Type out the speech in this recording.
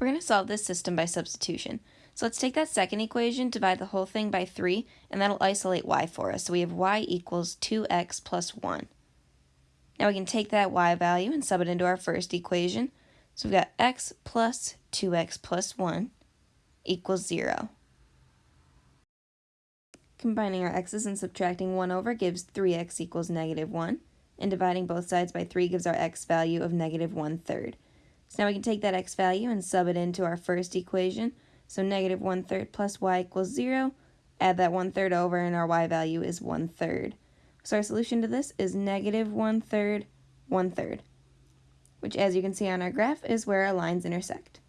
We're going to solve this system by substitution. So let's take that second equation, divide the whole thing by 3, and that'll isolate y for us. So we have y equals 2x plus 1. Now we can take that y value and sub it into our first equation. So we've got x plus 2x plus 1 equals 0. Combining our x's and subtracting 1 over gives 3x equals negative 1, and dividing both sides by 3 gives our x value of negative 1 third. So now we can take that x value and sub it into our first equation. So negative 1 third plus y equals 0. Add that 1 third over and our y value is 1 third. So our solution to this is negative 1 third, 1 third, which as you can see on our graph is where our lines intersect.